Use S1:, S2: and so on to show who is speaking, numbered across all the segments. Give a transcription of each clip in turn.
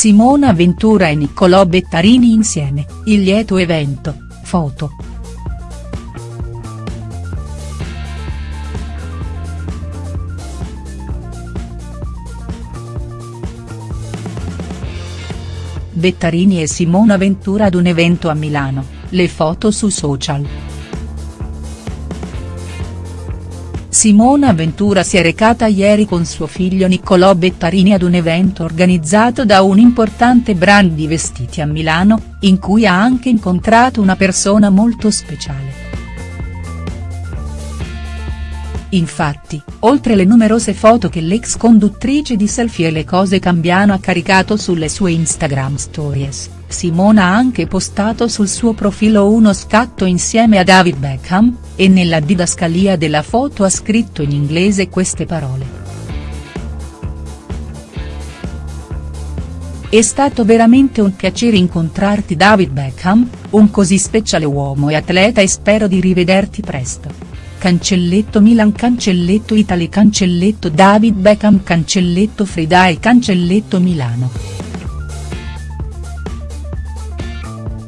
S1: Simona Ventura e Niccolò Bettarini insieme, il lieto evento, foto. Bettarini e Simona Ventura ad un evento a Milano, le foto su social. Simona Ventura si è recata ieri con suo figlio Niccolò Bettarini ad un evento organizzato da un importante brand di vestiti a Milano, in cui ha anche incontrato una persona molto speciale. Infatti, oltre le numerose foto che l'ex conduttrice di Selfie e le cose cambiano ha caricato sulle sue Instagram stories, Simona ha anche postato sul suo profilo uno scatto insieme a David Beckham, e nella didascalia della foto ha scritto in inglese queste parole. È stato veramente un piacere incontrarti David Beckham, un così speciale uomo e atleta e spero di rivederti presto. Cancelletto Milan Cancelletto Italy Cancelletto David Beckham Cancelletto Friday Cancelletto Milano.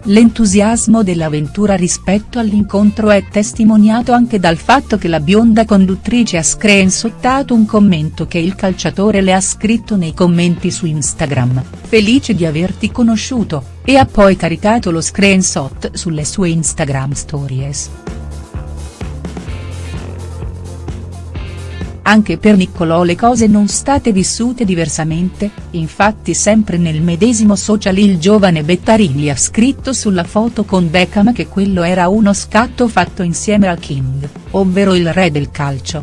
S1: L'entusiasmo dell'avventura rispetto all'incontro è testimoniato anche dal fatto che la bionda conduttrice ha screenshottato un commento che il calciatore le ha scritto nei commenti su Instagram, felice di averti conosciuto, e ha poi caricato lo screenshot sulle sue Instagram stories. Anche per Niccolò le cose non state vissute diversamente, infatti sempre nel medesimo social il giovane Bettarini ha scritto sulla foto con Beckham che quello era uno scatto fatto insieme al King, ovvero il re del calcio.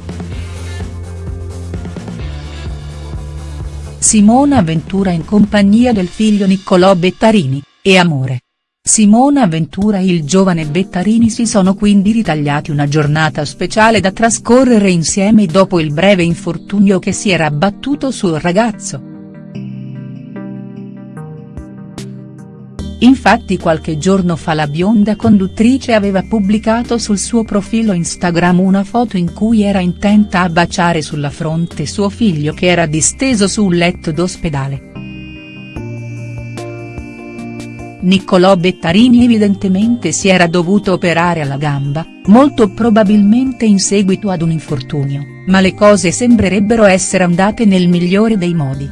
S1: Simona Ventura in compagnia del figlio Niccolò Bettarini, e amore. Simona Ventura e il giovane Bettarini si sono quindi ritagliati una giornata speciale da trascorrere insieme dopo il breve infortunio che si era abbattuto sul ragazzo. Infatti qualche giorno fa la bionda conduttrice aveva pubblicato sul suo profilo Instagram una foto in cui era intenta a baciare sulla fronte suo figlio che era disteso su un letto d'ospedale. Niccolò Bettarini evidentemente si era dovuto operare alla gamba, molto probabilmente in seguito ad un infortunio, ma le cose sembrerebbero essere andate nel migliore dei modi.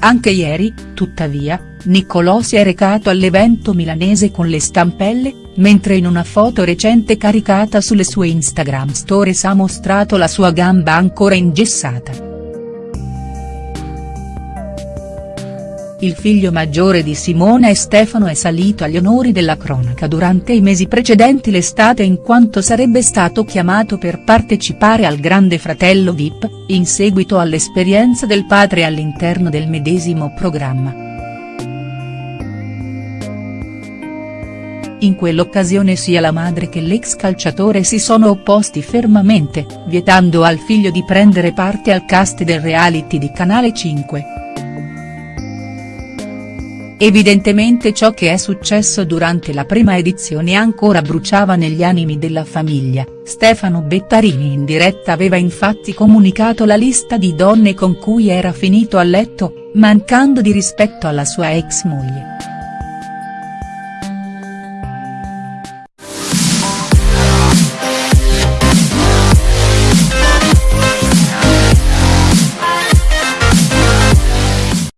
S1: Anche ieri, tuttavia, Niccolò si è recato all'evento milanese con le stampelle, mentre in una foto recente caricata sulle sue Instagram stories ha mostrato la sua gamba ancora ingessata. Il figlio maggiore di Simona e Stefano è salito agli onori della cronaca durante i mesi precedenti l'estate in quanto sarebbe stato chiamato per partecipare al Grande Fratello Vip, in seguito all'esperienza del padre all'interno del medesimo programma. In quell'occasione sia la madre che l'ex calciatore si sono opposti fermamente, vietando al figlio di prendere parte al cast del reality di Canale 5. Evidentemente ciò che è successo durante la prima edizione ancora bruciava negli animi della famiglia, Stefano Bettarini in diretta aveva infatti comunicato la lista di donne con cui era finito a letto, mancando di rispetto alla sua ex moglie.